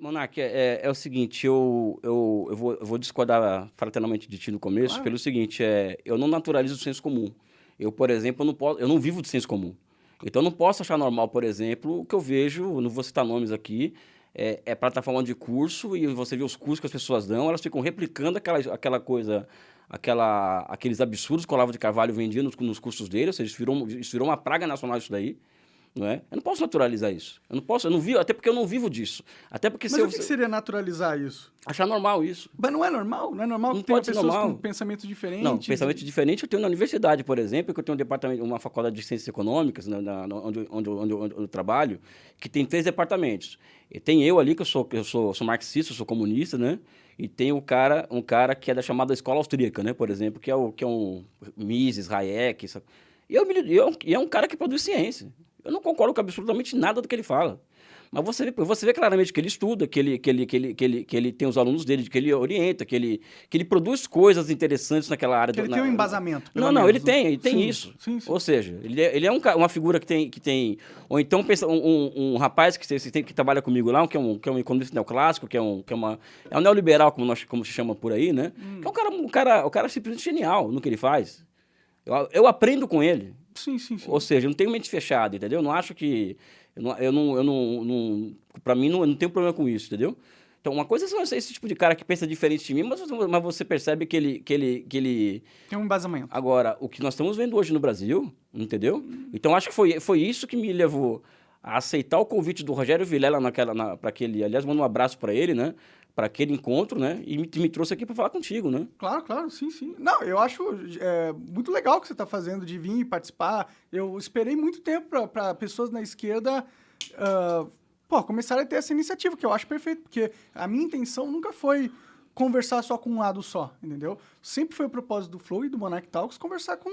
Monark, é, é, o seguinte, eu, eu, eu, vou, eu vou discordar fraternalmente de ti no começo, claro. pelo seguinte, é, eu não naturalizo o senso comum. Eu, por exemplo, eu não, posso, eu não vivo de senso comum. Então, eu não posso achar normal, por exemplo, o que eu vejo, não vou citar nomes aqui, é, é plataforma de curso e você vê os cursos que as pessoas dão, elas ficam replicando aquela, aquela coisa, aquela, aqueles absurdos que o Olavo de Carvalho vendia nos, nos cursos dele, ou seja, isso virou, isso virou uma praga nacional isso daí. Não é? Eu não posso naturalizar isso. Eu não posso, eu não vivo, até porque eu não vivo disso. Até porque Mas se o que, eu, que seria naturalizar isso? Achar normal isso. Mas não é normal? Não é normal não ter pode pessoas normal. com pensamento diferente? Não, pensamento diferente eu tenho na universidade, por exemplo, que eu tenho um departamento, uma faculdade de ciências econômicas, na, na, onde, onde, onde, onde, eu trabalho, que tem três departamentos. E tem eu ali, que eu sou, eu sou, sou marxista, sou comunista, né? E tem um cara, um cara que é da chamada escola austríaca, né? Por exemplo, que é, o, que é um Mises, Hayek. Sabe? E, eu, eu, e é um cara que produz ciência. Eu não concordo com absolutamente nada do que ele fala. Mas você vê, você vê claramente que ele estuda, que ele, que, ele, que, ele, que, ele, que ele tem os alunos dele, que ele orienta, que ele, que ele produz coisas interessantes naquela área. Que ele na, tem um embasamento. Não, não, ele tem, ele tem sim, isso. Sim, sim. Ou seja, ele é, ele é um, uma figura que tem, que tem... Ou então pensa, um, um, um rapaz que, tem, que trabalha comigo lá, que é um, que é um economista neoclássico, que é um, que é uma, é um neoliberal, como, nós, como se chama por aí, né? Hum. Que é um cara, um cara, um cara simplesmente genial no que ele faz. Eu, eu aprendo com ele. Sim, sim, sim. Ou seja, eu não tenho mente fechada, entendeu? Eu não acho que... Eu não... Eu não, eu não, não pra mim, não, eu não tenho problema com isso, entendeu? Então, uma coisa é esse tipo de cara que pensa diferente de mim, mas, mas você percebe que ele, que, ele, que ele... Tem um embasamento. Agora, o que nós estamos vendo hoje no Brasil, entendeu? Hum. Então, acho que foi, foi isso que me levou a aceitar o convite do Rogério Vilela naquela, na, para aquele... Aliás, mando um abraço para ele, né? Para aquele encontro, né? E me, me trouxe aqui para falar contigo, né? Claro, claro, sim, sim. Não, eu acho é, muito legal o que você está fazendo de vir e participar. Eu esperei muito tempo para pessoas na esquerda uh, pô, começarem a ter essa iniciativa, que eu acho perfeito, porque a minha intenção nunca foi conversar só com um lado só, entendeu? Sempre foi o propósito do Flow e do Monarch Talks conversar com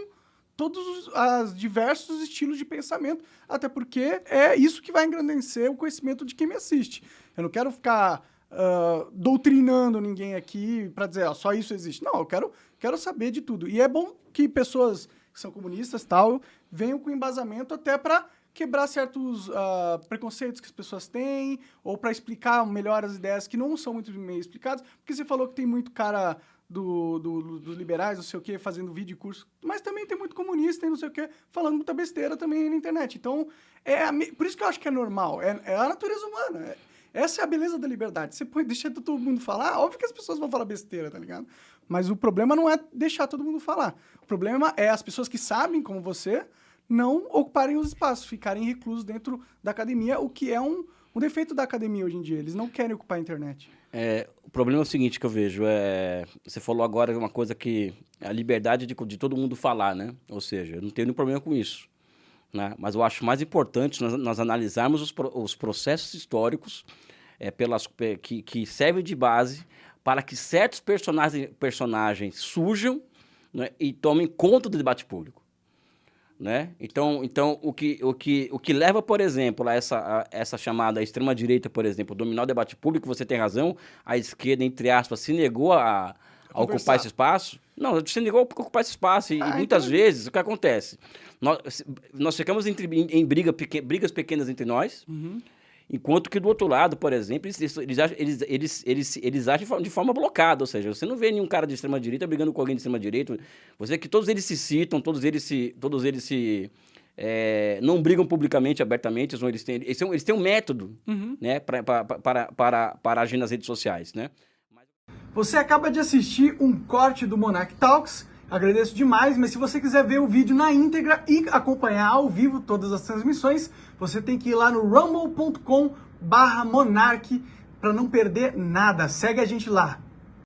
todos os diversos estilos de pensamento, até porque é isso que vai engrandecer o conhecimento de quem me assiste. Eu não quero ficar uh, doutrinando ninguém aqui para dizer, ó, só isso existe. Não, eu quero, quero saber de tudo. E é bom que pessoas que são comunistas tal venham com embasamento até para quebrar certos uh, preconceitos que as pessoas têm, ou para explicar melhor as ideias que não são muito bem explicadas, porque você falou que tem muito cara do, do, dos liberais, não sei o que, fazendo vídeo e curso, mas também tem muito comunista e não sei o que, falando muita besteira também na internet. Então, é por isso que eu acho que é normal, é, é a natureza humana, é, essa é a beleza da liberdade. Você pode deixar todo mundo falar, óbvio que as pessoas vão falar besteira, tá ligado? Mas o problema não é deixar todo mundo falar. O problema é as pessoas que sabem, como você, não ocuparem os espaços, ficarem reclusos dentro da academia, o que é um, um defeito da academia hoje em dia. Eles não querem ocupar a internet. É, o problema é o seguinte que eu vejo, é, você falou agora uma coisa que a liberdade de, de todo mundo falar, né? Ou seja, eu não tenho nenhum problema com isso. Né? Mas eu acho mais importante nós, nós analisarmos os, os processos históricos é, pelas, que, que servem de base para que certos personagens, personagens surjam né, e tomem conta do debate público. Né? Então, então o, que, o, que, o que leva, por exemplo, a essa, a essa chamada extrema-direita, por exemplo, dominar o debate público, você tem razão, a esquerda, entre aspas, se negou a, a ocupar esse espaço. Não, se negou a ocupar esse espaço. E, ah, muitas então... vezes, o que acontece? Nós, nós ficamos entre, em, em briga, pequ, brigas pequenas entre nós, uhum. Enquanto que do outro lado, por exemplo, eles, eles, eles, eles, eles, eles agem de forma blocada, ou seja, você não vê nenhum cara de extrema-direita brigando com alguém de extrema-direita. Você vê que todos eles se citam, todos eles se... Todos eles se é, não brigam publicamente, abertamente, eles têm, eles têm, eles têm um método uhum. né, pra, pra, para, para, para agir nas redes sociais. Né? Você acaba de assistir um corte do Monarch Talks, agradeço demais, mas se você quiser ver o vídeo na íntegra e acompanhar ao vivo todas as transmissões, você tem que ir lá no rumble.com barra monarch para não perder nada. Segue a gente lá.